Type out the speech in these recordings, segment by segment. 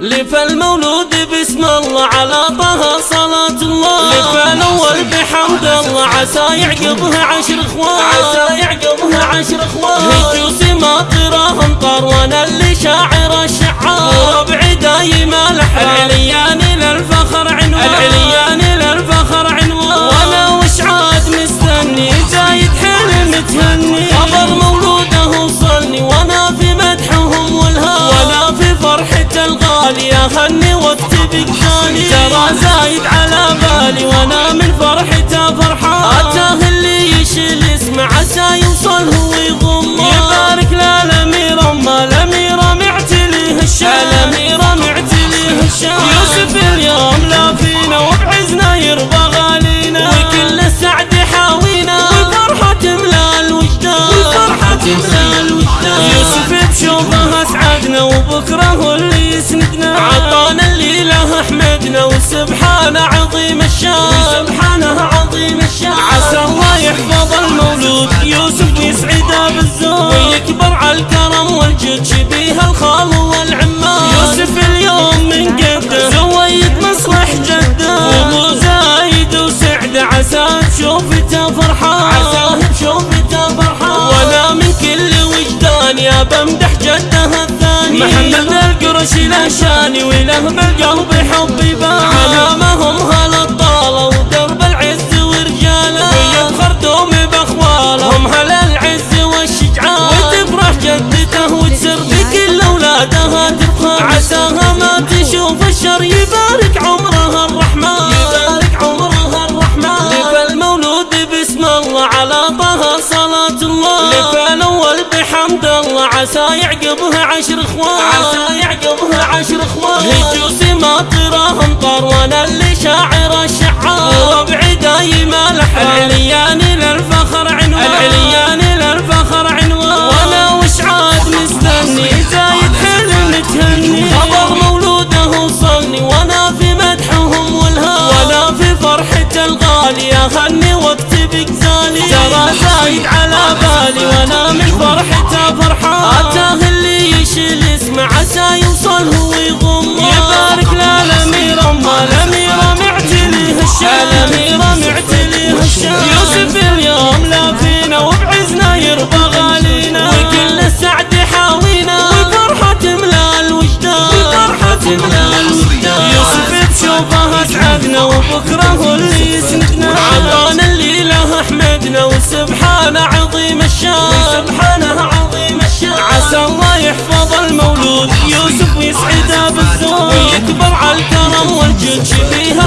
لفالمولود بسم الله على طه صلاة الله. لفالأول بحمد الله عسى يعقبها عشر إخوان. عسى يعقبها عشر إخوان. هجوس ماطره امطار وأنا اللي شاعر الشعار. ربعي دايم الحرام. العليان للفخر عنوان. أهني وقت بقالي ترى زايد على بالي وأنا من فرحته فرحان. أتاه اللي يشيل اسمه عسى يوصل هو يضم يبارك للامير اما الأميرة معتليه الشام. الاميره معتليه الشام. يوسف اليوم لا فينا وبعزنا يرضى غالينا. وكل السعد حاوينا. وفرحة تملى الوجدان وفرحة تملى الوجدان يوسف بشوفه أسعدنا وبكره وسبحانه عظيم الشان. وسبحانه عظيم الشان. عسى الله يحفظ المولود. يوسف ويسعده بالزود ويكبر على الكرم والجود شبيه الخال والعمام يوسف اليوم من قده زويد مصلح جده. وابو زايد وسعده عسى بشوفته فرحان. عساه بشوفته فرحان. وأنا من كل وجدان يا بمدح جده الثاني. محمد القرشي له شاني وله بالقلب حب يبان علامهم هالطالة ودرب العز ورجاله. ويفخر دوم بأخواله. هم هل العز والشجعان. وتفرح جدته وتسر بكل اولادها تفخر عساها ما تشوف الشر. يبارك عمرها الرحمن. يبارك عمرها الرحمن. لف المولود بسم الله على طه عسى يعقبها عشر إخوان. عسى يعقبها عشر إخوان. هجوس ماطره امطار وأنا اللي شاعر الشعار. ربعي دايم الحرام العليان للفخر عنوان. العليان للفخر عنوان. وأنا وش عاد مستني؟ زايد حلم تهني خبر مولوده وصلني وأنا في مدحهم والهام. وأنا في فرحة الغالي. اهني وقت بقزالي ترى زايد على بالي وأنا من فرحته فرحان.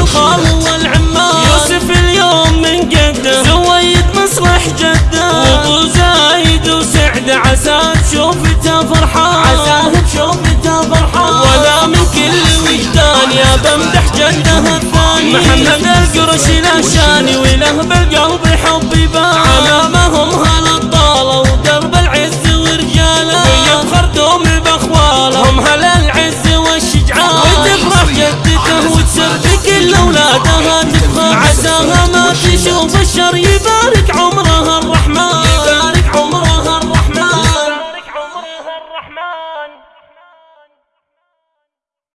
الخال والعمام يوسف اليوم من قده زويد مصلح جدة. وابو زايد وسعده عسى بشوفته فرحان. عساه بشوفته فرحان. ولا من كل وجدان يا بمدح جدة الثاني. محمد القرشي له شاني وله بالقلب حب يبان.